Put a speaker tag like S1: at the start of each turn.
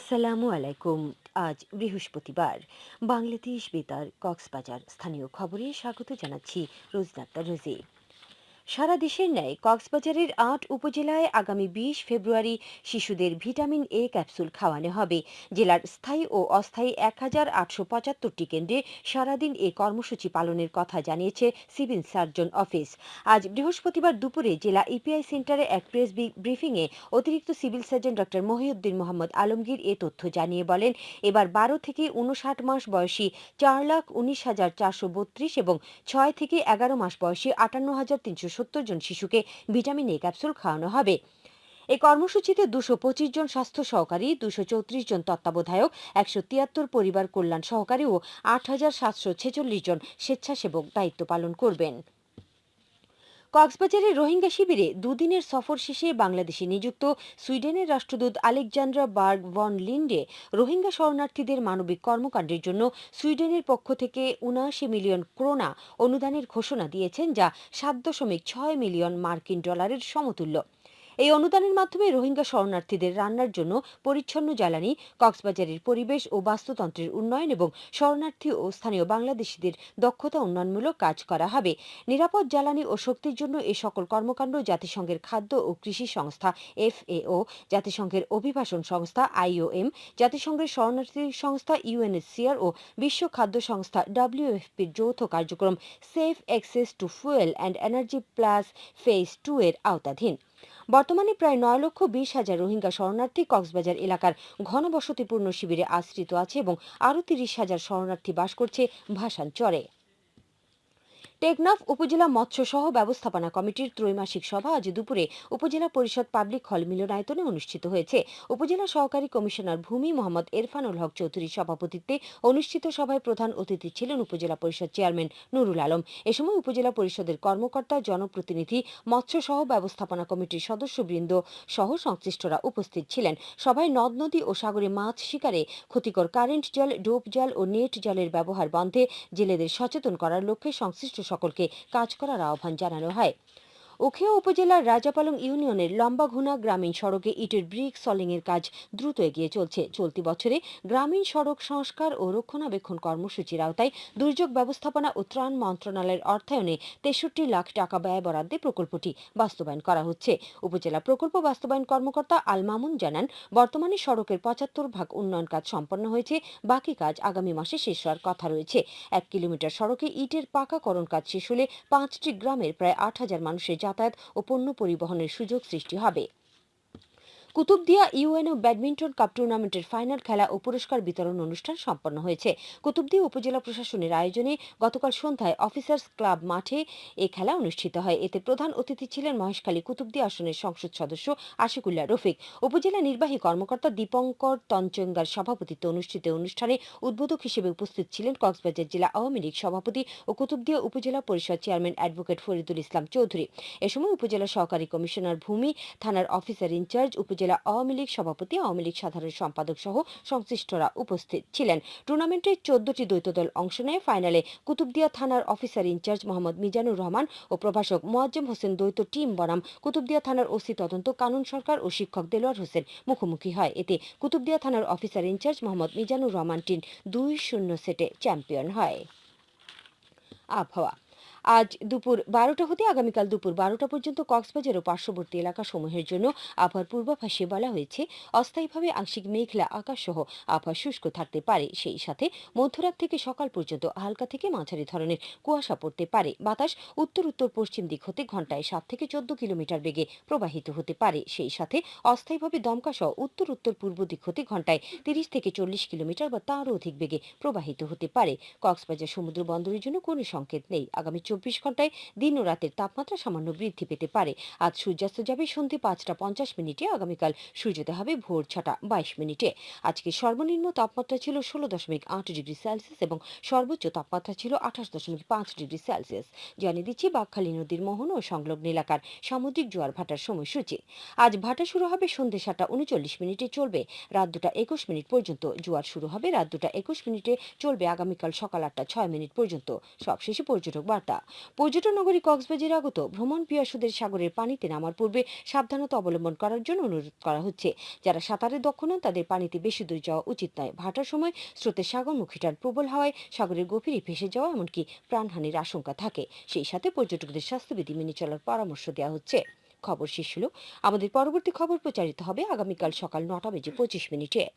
S1: আসসালামু আলাইকুম। আজ বৃহস্পতিবার। বাংলাদেশ বেতার কক্সবাজার স্থানীয় খবরে স্বাগত জানাচ্ছি রোজনাত্তা রোজি। সারা দেশের ন্যায় কক্সবাজারের আট উপজেলায় আগামী বিশ ফেব্রুয়ারি শিশুদের ভিটামিন এ ক্যাপসুল খাওয়ানো হবে। জেলার স্থায়ী ও অস্থায়ী এক হাজার আটশো পঁচাত্তরটি কেন্দ্রে সারাদিন এ কর্মসূচি পালনের কথা জানিয়েছে সিভিল সার্জন অফিস। আজ বৃহস্পতিবার দুপুরে জেলা ইপিআই সেন্টারে এক প্রেস ব্রিফিংয়ে অতিরিক্ত সিভিল সার্জন ড মহিউদ্দিন মোহাম্মদ আলমগীর এ তথ্য জানিয়ে বলেন, এবার বারো থেকে উনষাট মাস বয়সী চার লাখ উনিশ হাজার চারশো বত্রিশ এবং ছয় থেকে এগারো মাস বয়সী আটান্ন হাজার তিনশো সত্তর জন শিশুকে ভিটামিন এ ক্যাপসুল খাওয়ানো হবে। এই কর্মসূচিতে দুশো পঁচিশ জন স্বাস্থ্য সহকারী, দুশো চৌত্রিশ জন তত্ত্বাবধায়ক, একশো তিয়াত্তর পরিবার কল্যাণ সহকারী ও আট হাজার সাতশো ছেচল্লিশ জন স্বেচ্ছাসেবক দায়িত্ব পালন করবেন। কক্সবাজারের রোহিঙ্গা শিবিরে দুদিনের সফর শেষে বাংলাদেশে নিযুক্ত সুইডেনের রাষ্ট্রদূত Alexandra Berg von Linde Rohingya শরণার্থীদের মানবিক কর্মকাণ্ডের জন্য সুইডেনের পক্ষ থেকে উনআশি মিলিয়ন ক্রোনা অনুদানের ঘোষণা দিয়েছেন, যা সাত দশমিক ছয় মিলিয়ন মার্কিন ডলারের সমতুল্য। এই অনুদানের মাধ্যমে রোহিঙ্গা শরণার্থীদের রান্নার জন্য পরিচ্ছন্ন জ্বালানি, কক্সবাজারের পরিবেশ ও বাস্তুতন্ত্রের উন্নয়ন এবং শরণার্থী ও স্থানীয় বাংলাদেশিদের দক্ষতা উন্নয়নমূলক কাজ করা হবে। নিরাপদ জ্বালানি ও শক্তির জন্য এ সকল কর্মকাণ্ড জাতিসংঘের খাদ্য ও কৃষি সংস্থা এফএও, জাতিসংঘের অভিবাসন সংস্থা আইওএম, জাতিসংঘের শরণার্থী সংস্থা ইউএনএসসিআর ও বিশ্ব খাদ্য সংস্থা ডাব্লিউএফপির যৌথ কার্যক্রম safe access to fuel and energy plus phase two এর আওতাধীন। বর্তমানে প্রায় নয় লক্ষ বিশ হাজার রোহিঙ্গা শরণার্থী কক্সবাজার এলাকার ঘনবসতিপূর্ণ শিবিরে আশ্রিত আছে এবং আরও তিরিশ হাজার শরণার্থী বাস করছে ভাসানচরে। টেকনাফ উপজেলা মৎস্য সহ ব্যবস্থাপনা কমিটির ত্রৈমাসিক সভা আজ দুপুরে উপজেলা পরিষদ পাবলিক হল মিলনায়তনে অনুষ্ঠিত হয়েছে। উপজেলা সহকারী কমিশনার ভূমি মোহাম্মদ এরফানুল হক চৌধুরীর সভাপতিত্বে অনুষ্ঠিত সভায় প্রধান অতিথি ছিলেন উপজেলা পরিষদ চেয়ারম্যান নুরুল আলম। এ সময় উপজেলা পরিষদের কর্মকর্তা, জনপ্রতিনিধি মৎস্য সহ ব্যবস্থাপনা কমিটির সদস্যবৃন্দ সহ সংশ্লিষ্টরা উপস্থিত ছিলেন। সভায় নদ, নদী ও সাগরে মাছ শিকারে ক্ষতিকর কারেন্ট জাল, ডোপ জাল ও নেট জালের ব্যবহার বন্ধে জেলেদের সচেতন করার লক্ষ্যে সংশ্লিষ্ট সকলকে কাজ করার আহ্বান জানানো হয়। উখিয়া উপজেলার রাজাপালং ইউনিয়নের লম্বাঘুনা গ্রামীণ সড়কে ইটের ব্রিক সলিং এর কাজ দ্রুত এগিয়ে চলছে। চলতি বছরে গ্রামীণ সড়ক সংস্কার ও রক্ষণাবেক্ষণ কর্মসূচির আওতায় দুর্যোগ ব্যবস্থাপনা ও ত্রাণ মন্ত্রণালয়ের অর্থায়নে তেষট্টি লাখ টাকা ব্যয় বরাদ্দে প্রকল্পটি বাস্তবায়ন করা হচ্ছে। উপজেলা প্রকল্প বাস্তবায়ন কর্মকর্তা আল মামুন জানান, বর্তমানে সড়কের পঁচাত্তর ভাগ উন্নয়ন কাজ সম্পন্ন হয়েছে, বাকি কাজ আগামী মাসে শেষ হওয়ার কথা রয়েছে। এক কিলোমিটার সড়কে ইটের পাকাকরণ কাজ শেষ হলে পাঁচটি গ্রামের প্রায় আট হাজার মানুষের যাতায়াত ও পণ্য পরিবহনের সুযোগ সৃষ্টি হবে। কুতুবদিয়া ইউএনও ব্যাডমিন্টন কাপ টুর্নামেন্টের ফাইনাল খেলা ও পুরস্কার বিতরণ অনুষ্ঠান সম্পন্ন হয়েছে। কুতুবদিয়া উপজেলা প্রশাসনের আয়োজনে গতকাল সন্ধ্যায় অফিসার্স ক্লাব মাঠে এ খেলা অনুষ্ঠিত হয়। এতে প্রধান অতিথি ছিলেন মহেশখালী কুতুবদিয়া আসনের সংসদ সদস্য আশিকুল্লাহ রফিক। উপজেলা নির্বাহী কর্মকর্তা দীপঙ্কর তঞ্চঙ্গার সভাপতিত্বে অনুষ্ঠিত অনুষ্ঠানে উদ্বোধক হিসেবে উপস্থিত ছিলেন কক্সবাজার জেলা আওয়ামী লীগ সভাপতি ও কুতুবদিয়া উপজেলা পরিষদ চেয়ারম্যান অ্যাডভোকেট ফরিদুল ইসলাম চৌধুরী। এ সময় উপজেলা সহকারী কমিশনার ভূমি, থানার অফিসার ইনচার্জ উপজেলা আওয়ামী লীগ সভাপতি, আওয়ামী লীগ সাধারণ সম্পাদক সহ সংশ্লিষ্টরা উপস্থিত ছিলেন। টুর্নামেন্টে চোদ্দটি দ্বৈত দল অংশ নেয় ফাইনালে কুতুবদিয়া থানার officer in charge Mohammad Mizanur Rahman ও প্রভাষক মোয়াজ্জেম হোসেন দ্বৈত টিম বনাম, কুতুবদিয়া থানার ওসি তদন্ত কানুন সরকার ও শিক্ষক দেলোয়ার হোসেন মুখোমুখি হয়। এতে কুতুবদিয়া থানার officer in charge Mohammad Mizanur Rahman team দুই শূন্য সেটে চ্যাম্পিয়ন হয়। আবহাওয়া আজ দুপুর বারোটা হতে আগামীকাল দুপুর বারোটা পর্যন্ত কক্সবাজার ও পার্শ্ববর্তী এলাকা সমূহের জন্য আবহাওয়ার পূর্বাভাসে বলা হয়েছে, অস্থায়ীভাবে আংশিক মেঘলা আকাশ সহ আবহাওয়া শুষ্ক থাকতে পারে। সেই সাথে মধ্যরাত থেকে সকাল পর্যন্ত হালকা থেকে মাঝারি ধরনের কুয়াশা পড়তে পারে। বাতাস উত্তর উত্তর পশ্চিম দিক হতে ঘন্টায় সাত থেকে চোদ্দ কিলোমিটার বেগে প্রবাহিত হতে পারে। সেই সাথে অস্থায়ীভাবে দমকা সহ উত্তর উত্তর পূর্ব দিক হতে ঘন্টায় তিরিশ থেকে চল্লিশ কিলোমিটার বা তারও অধিক বেগে প্রবাহিত হতে পারে। কক্সবাজার সমুদ্র বন্দরের জন্য কোনো সংকেত নেই। আগামী চব্বিশ ঘন্টায় দিন ও রাতের তাপমাত্রা সামান্য বৃদ্ধি পেতে পারে। আজ সূর্যাস্ত যাবে সন্ধে পাঁচটা পঞ্চাশ মিনিটে, আগামীকাল সূর্যোদয় হবে ভোর ছটা বাইশ মিনিটে। আজকে সর্বনিম্ন তাপমাত্রা ছিল ষোলো দশমিক আট ডিগ্রি সেলসিয়াস এবং সর্বোচ্চ তাপমাত্রা ছিল আঠাশ দশমিক পাঁচ ডিগ্রি সেলসিয়াস। জানিয়ে দিচ্ছি বাঘখালী নদীর মোহন ও সংলগ্ন এলাকার সামুদ্রিক জোয়ার ভাটার সময়সূচি। আজ ভাটা শুরু হবে সন্ধে সাতটা উনচল্লিশ মিনিটে চলবে। রাত দুটা একুশ মিনিট পর্যন্ত জোয়ার শুরু হবে। রাত দুটা একুশ মিনিটে চলবে আগামীকাল সকাল আটটা ছয় মিনিট পর্যন্ত। সবশেষে পর্যটক বার্তা। পর্যটন নগরী কক্সবাজারে আগত ভ্রমণ পিয়াসুদের সাগরের পানিতে নামার পূর্বে সাবধানতা অবলম্বন করার জন্য অনুরোধ করা হচ্ছে। যারা সাঁতারে দক্ষ নন, তাদের পানিতে বেশি দূর যাওয়া উচিত নয়। ভাটার সময় স্রোতের সাগরমুখী টান প্রবল হাওয়ায় সাগরের গভীরে ভেসে যাওয়া এমনকি প্রাণহানির আশঙ্কা থাকে। সেই সাথে পর্যটকদের স্বাস্থ্যবিধি মেনে চলার পরামর্শ দেওয়া হচ্ছে। খবর শেষ হলো। আমাদের পরবর্তী খবর প্রচারিত হবে আগামীকাল সকাল নটা বেজে পঁচিশ মিনিটে।